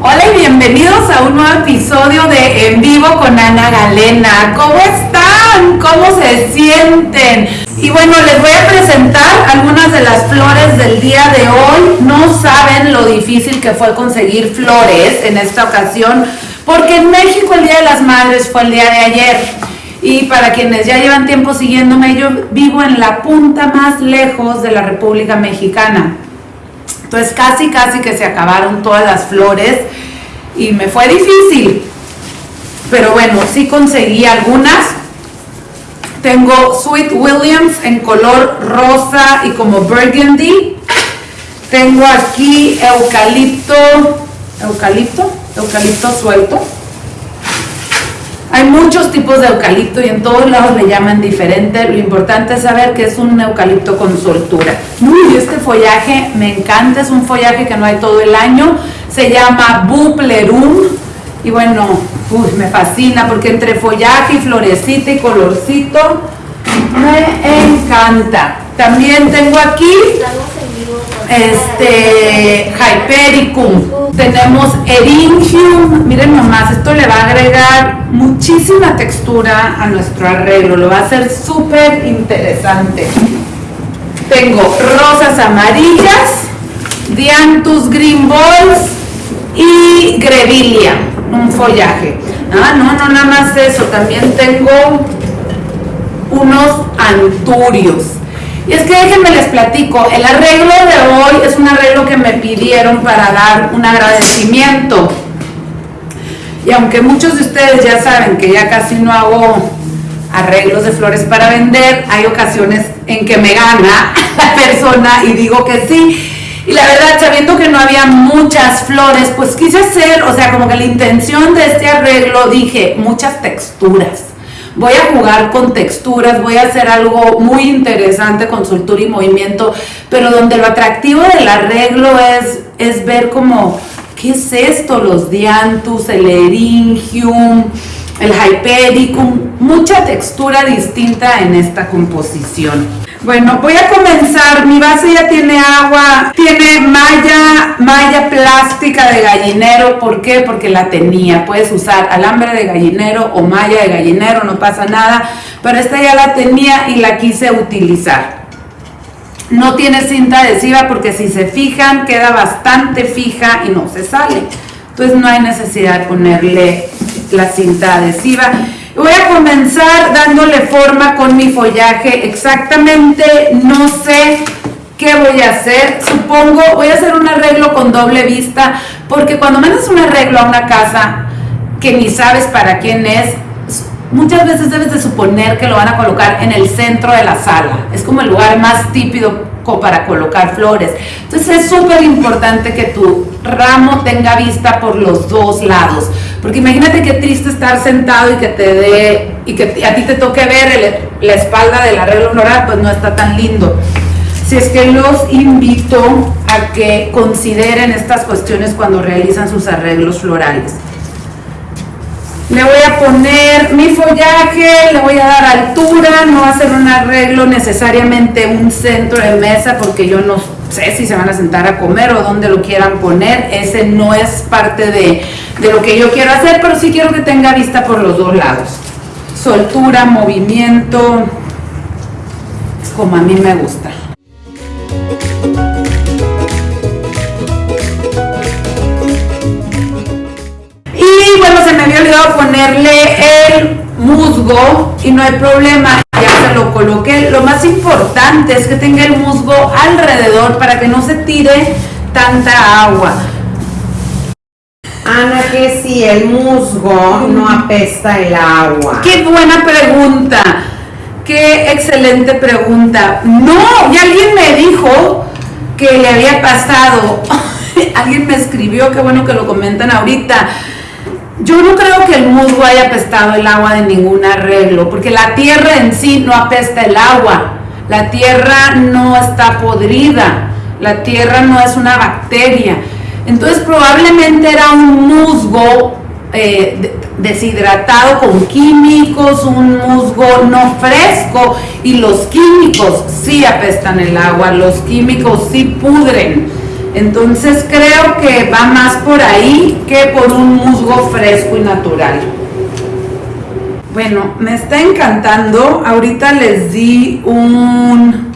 Hola y bienvenidos a un nuevo episodio de En Vivo con Ana Galena. ¿Cómo están? ¿Cómo se sienten? Y bueno, les voy a presentar algunas de las flores del día de hoy. No saben lo difícil que fue conseguir flores en esta ocasión, porque en México el Día de las Madres fue el día de ayer. Y para quienes ya llevan tiempo siguiéndome, yo vivo en la punta más lejos de la República Mexicana. Entonces casi, casi que se acabaron todas las flores y me fue difícil. Pero bueno, sí conseguí algunas. Tengo Sweet Williams en color rosa y como burgundy. Tengo aquí eucalipto, eucalipto, eucalipto suelto hay muchos tipos de eucalipto y en todos lados le llaman diferente. Lo importante es saber que es un eucalipto con soltura. Follaje me encanta, es un follaje que no hay todo el año. Se llama Buplerum. Y bueno, me fascina porque entre follaje y florecita y colorcito me encanta. También tengo aquí este Hypericum. Tenemos Eringium. Miren nomás, esto le va a agregar muchísima textura a nuestro arreglo. Lo va a hacer súper interesante. Tengo rosas amarillas, Dianthus Green Balls y Grevillea, un follaje. Ah, no, no, nada más eso. También tengo unos anturios. Y es que déjenme les platico, el arreglo de hoy es un arreglo que me pidieron para dar un agradecimiento. Y aunque muchos de ustedes ya saben que ya casi no hago arreglos de flores para vender, hay ocasiones en que me gana la persona y digo que sí. Y la verdad, sabiendo que no había muchas flores, pues quise hacer, o sea, como que la intención de este arreglo, dije, muchas texturas voy a jugar con texturas, voy a hacer algo muy interesante con soltura y movimiento, pero donde lo atractivo del arreglo es, es ver como, ¿qué es esto? Los dianthus, el eringium, el hypericum, mucha textura distinta en esta composición. Bueno, voy a comenzar. Mi base ya tiene agua, tiene malla, malla plástica de gallinero. ¿Por qué? Porque la tenía. Puedes usar alambre de gallinero o malla de gallinero, no pasa nada. Pero esta ya la tenía y la quise utilizar. No tiene cinta adhesiva porque si se fijan queda bastante fija y no se sale. Entonces no hay necesidad de ponerle la cinta adhesiva. Voy a comenzar dándole forma con mi follaje. Exactamente no sé qué voy a hacer. Supongo, voy a hacer un arreglo con doble vista, porque cuando mandas un arreglo a una casa que ni sabes para quién es, muchas veces debes de suponer que lo van a colocar en el centro de la sala. Es como el lugar más típico para colocar flores. Entonces es súper importante que tu ramo tenga vista por los dos lados. Porque imagínate qué triste estar sentado y que te dé, y que a ti te toque ver la espalda del arreglo floral, pues no está tan lindo. Si es que los invito a que consideren estas cuestiones cuando realizan sus arreglos florales. Le voy a poner mi follaje, le voy a dar altura, no va a ser un arreglo necesariamente un centro de mesa porque yo no sé si se van a sentar a comer o dónde lo quieran poner, ese no es parte de, de lo que yo quiero hacer, pero sí quiero que tenga vista por los dos lados. Soltura, movimiento, como a mí me gusta. Se me había olvidado ponerle el musgo y no hay problema, ya se lo coloqué. Lo más importante es que tenga el musgo alrededor para que no se tire tanta agua. Ana, que si el musgo no apesta el agua. Qué buena pregunta. Qué excelente pregunta. No, y alguien me dijo que le había pasado. alguien me escribió, qué bueno que lo comentan ahorita yo no creo que el musgo haya apestado el agua de ningún arreglo, porque la tierra en sí no apesta el agua. La tierra no está podrida, la tierra no es una bacteria. Entonces probablemente era un musgo eh, deshidratado con químicos, un musgo no fresco y los químicos sí apestan el agua, los químicos sí pudren Entonces creo que va más por ahí que por un musgo fresco y natural. Bueno, me está encantando. Ahorita les di un,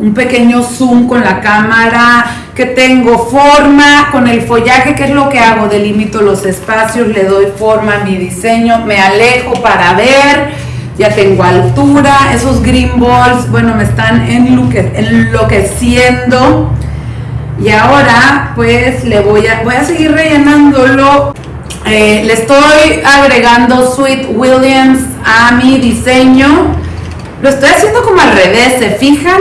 un pequeño zoom con la cámara que tengo forma con el follaje, que es lo que hago, delimito los espacios, le doy forma a mi diseño, me alejo para ver, ya tengo altura, esos green balls, bueno, me están enloqueciendo. Y ahora pues le voy a, voy a seguir rellenándolo. Eh, le estoy agregando Sweet Williams a mi diseño. Lo estoy haciendo como al revés, ¿se fijan?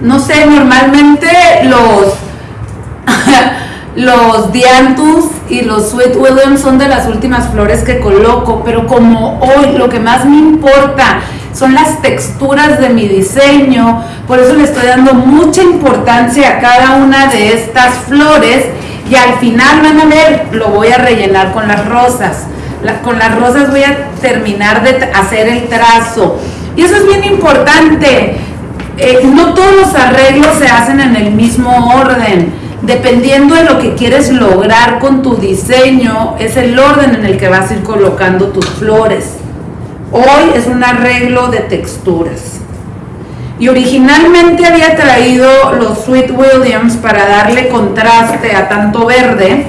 No sé, normalmente los los Dianthus y los Sweet Williams son de las últimas flores que coloco, pero como hoy lo que más me importa son las texturas de mi diseño, por eso le estoy dando mucha importancia a cada una de estas flores y al final van a ver, lo voy a rellenar con las rosas. con las rosas voy a terminar de hacer el trazo. Y eso es bien importante. Eh, no todos los arreglos se hacen en el mismo orden dependiendo de lo que quieres lograr con tu diseño, es el orden en el que vas a ir colocando tus flores. Hoy es un arreglo de texturas. Y originalmente había traído los Sweet Williams para darle contraste a tanto verde,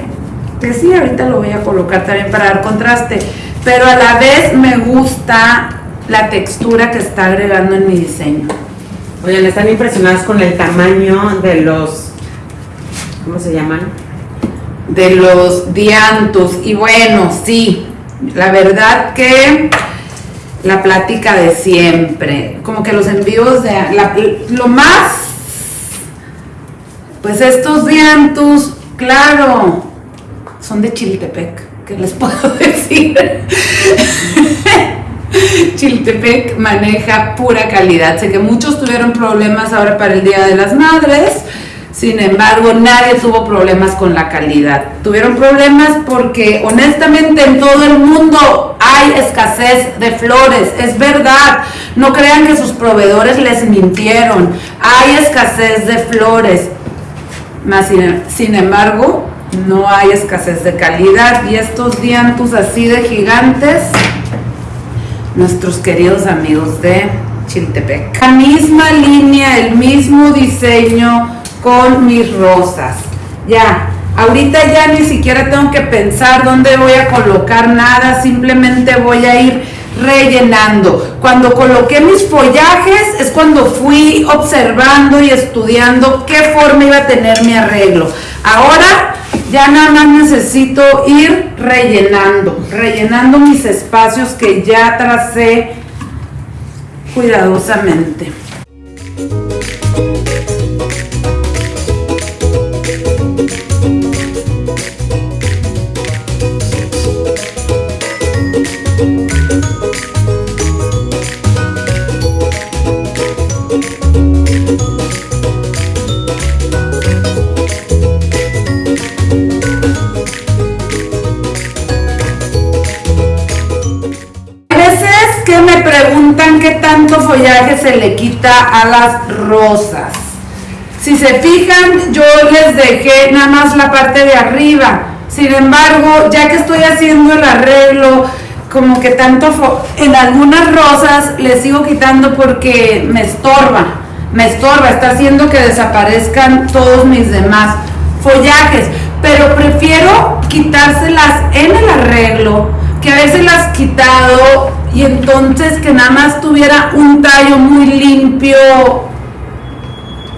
que sí, ahorita lo voy a colocar también para dar contraste, pero a la vez me gusta la textura que está agregando en mi diseño. Oigan, están impresionadas con el tamaño de los ¿cómo se llaman? De los diantos. Y bueno, sí, la verdad que la plática de siempre, como que los envíos de lo más, pues estos diantos, claro, son de Chiltepec, ¿qué les puedo decir? Chiltepec maneja pura calidad. Sé que muchos tuvieron problemas ahora para el Día de las Madres, sin embargo, nadie tuvo problemas con la calidad. Tuvieron problemas porque honestamente en todo el mundo hay escasez de flores. Es verdad. No crean que sus proveedores les mintieron. Hay escasez de flores. sin, embargo, no hay escasez de calidad. Y estos diantus así de gigantes, nuestros queridos amigos de Chiltepec. La misma línea, el mismo diseño con mis rosas. Ya, ahorita ya ni siquiera tengo que pensar dónde voy a colocar nada, simplemente voy a ir rellenando. Cuando coloqué mis follajes es cuando fui observando y estudiando qué forma iba a tener mi arreglo. Ahora ya nada más necesito ir rellenando, rellenando mis espacios que ya tracé cuidadosamente. Tanto follaje se le quita a las rosas. Si se fijan, yo les dejé nada más la parte de arriba. Sin embargo, ya que estoy haciendo el arreglo, como que tanto en algunas rosas le sigo quitando porque me estorba. Me estorba, está haciendo que desaparezcan todos mis demás follajes. Pero prefiero quitárselas en el arreglo, que a veces las quitado y entonces que nada más tuviera un tallo muy limpio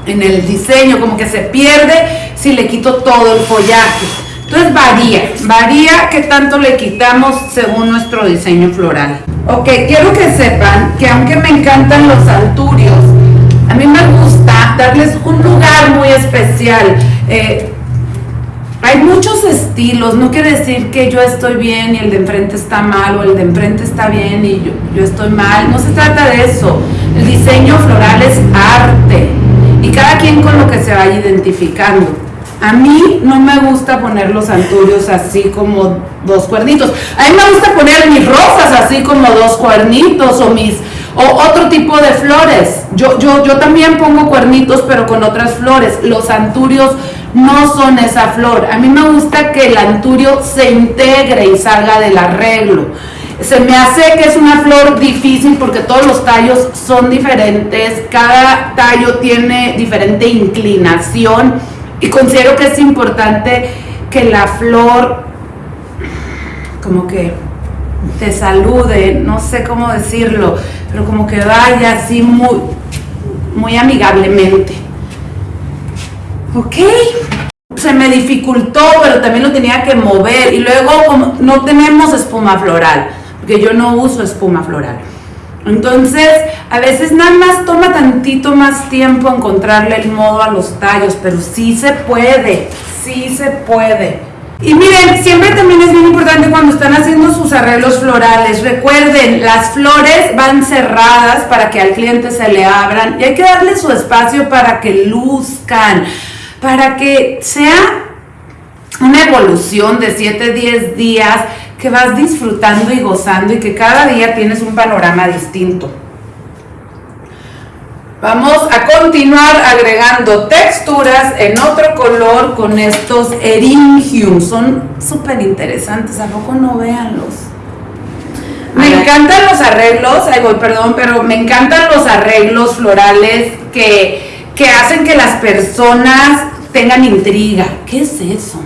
en el diseño, como que se pierde si le quito todo el follaje. Entonces varía, varía qué tanto le quitamos según nuestro diseño floral. Ok, quiero que sepan que aunque me encantan los alturios, a mí me gusta darles un lugar muy especial. Eh, no quiere decir que yo estoy bien y el de enfrente está mal o el de enfrente está bien y yo, estoy mal, no se trata de eso. El diseño floral es arte y cada quien con lo que se vaya identificando. A mí no me gusta poner los anturios así como dos cuernitos. A mí me gusta poner mis rosas así como dos cuernitos o mis O otro tipo de flores. Yo, yo, yo también pongo cuernitos, pero con otras flores. Los anturios no son esa flor. A mí me gusta que el anturio se integre y salga del arreglo. Se me hace que es una flor difícil porque todos los tallos son diferentes, cada tallo tiene diferente inclinación y considero que es importante que la flor como que te salude, no sé cómo decirlo, pero como que vaya así muy, muy amigablemente. Ok. Se me dificultó, pero también lo tenía que mover. Y luego como no tenemos espuma floral, porque yo no uso espuma floral. Entonces, a veces nada más toma tantito más tiempo encontrarle el modo a los tallos, pero sí se puede, sí se puede. Y miren, siempre también es bien importante cuando están haciendo sus arreglos florales. Recuerden, las flores van cerradas para que al cliente se le abran y hay que darle su espacio para que luzcan, para que sea una evolución de 7, 10 días que vas disfrutando y gozando y que cada día tienes un panorama distinto. Vamos a continuar agregando texturas en otro color con estos eringium. Son súper interesantes, ¿a poco no véanlos? Me encantan los arreglos, ay voy, perdón, pero me encantan los arreglos florales que, que hacen que las personas tengan intriga. ¿Qué es eso?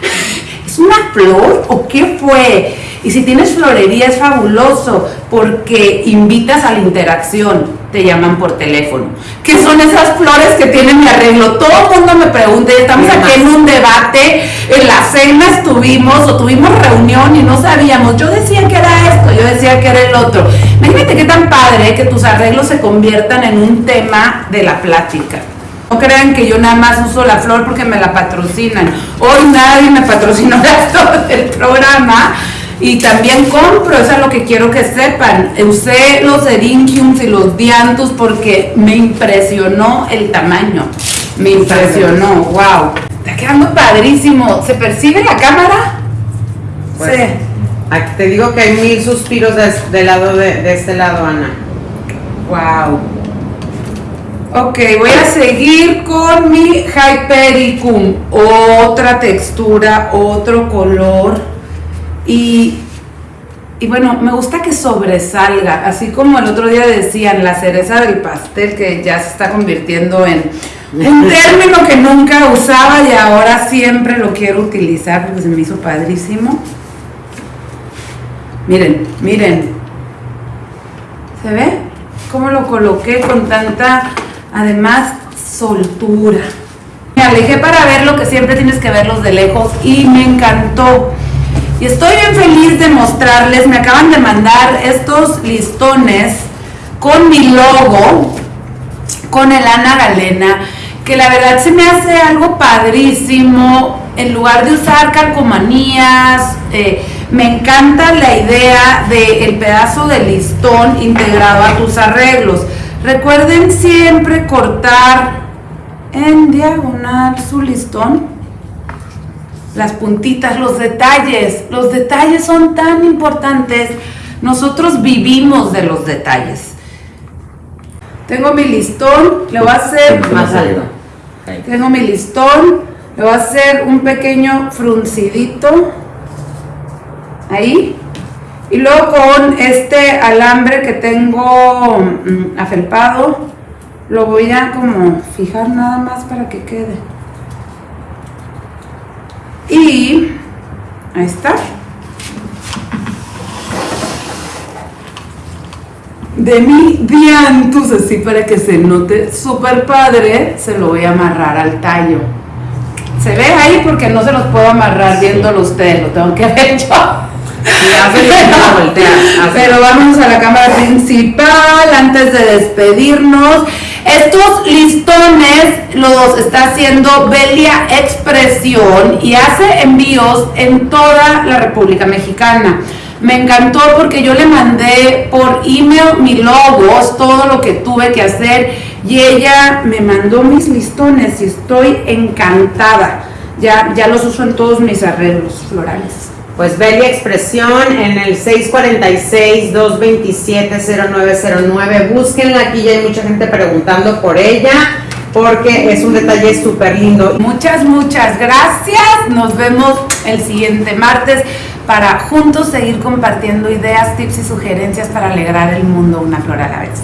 ¿Es una flor o qué fue? Y si tienes florería es fabuloso porque invitas a la interacción te llaman por teléfono. ¿Qué son esas flores que tienen mi arreglo? Todo el mundo me pregunta, estamos aquí en un debate, en la cena estuvimos o tuvimos reunión y no sabíamos. Yo decía que era esto, yo decía que era el otro. Imagínate qué tan padre que tus arreglos se conviertan en un tema de la plática. No crean que yo nada más uso la flor porque me la patrocinan. Hoy nadie me patrocinó esto del programa y también compro, eso es lo que quiero que sepan. Usé los eringiums y los diantus porque me impresionó el tamaño. Me impresionó, wow. Está quedando padrísimo. ¿Se percibe la cámara? Pues, sí. te digo que hay mil suspiros de, lado de, este lado, Ana. Wow. Ok, voy a seguir con mi Hypericum. Otra textura, otro color. Y, bueno, me gusta que sobresalga, así como el otro día decían, la cereza del pastel, que ya se está convirtiendo en un término que nunca usaba y ahora siempre lo quiero utilizar porque se me hizo padrísimo. Miren, miren. ¿Se ve? ¿Cómo lo coloqué con tanta, además, soltura? Me alejé para ver lo que siempre tienes que verlos de lejos y me encantó. Y estoy bien feliz de mostrarles, me acaban de mandar estos listones con mi logo, con el Ana Galena, que la verdad se me hace algo padrísimo. En lugar de usar calcomanías, eh, me encanta la idea del pedazo de listón integrado a tus arreglos. Recuerden siempre cortar en diagonal su listón las puntitas, los detalles. Los detalles son tan importantes. Nosotros vivimos de los detalles. Tengo mi listón, le voy a hacer más algo. Tengo mi listón, le voy a hacer un pequeño fruncidito ahí. Y luego con este alambre que tengo mm, afelpado, lo voy a como fijar nada más para que quede. Y ahí está. De mi diantus, así para que se note súper padre, se lo voy a amarrar al tallo. Se ve ahí porque no se los puedo amarrar viéndolo ustedes, lo tengo que ver yo. Pero vamos a la cámara principal antes de despedirnos. Estos listones los está haciendo Belia Expresión y hace envíos en toda la República Mexicana. Me encantó porque yo le mandé por email mi logo, todo lo que tuve que hacer y ella me mandó mis listones y estoy encantada. Ya, ya los uso en todos mis arreglos florales. Pues Belia Expresión en el 646-227-0909. Búsquenla, aquí ya hay mucha gente preguntando por ella porque es un detalle súper lindo. Muchas, muchas gracias. Nos vemos el siguiente martes para juntos seguir compartiendo ideas, tips y sugerencias para alegrar el mundo una flor a la vez.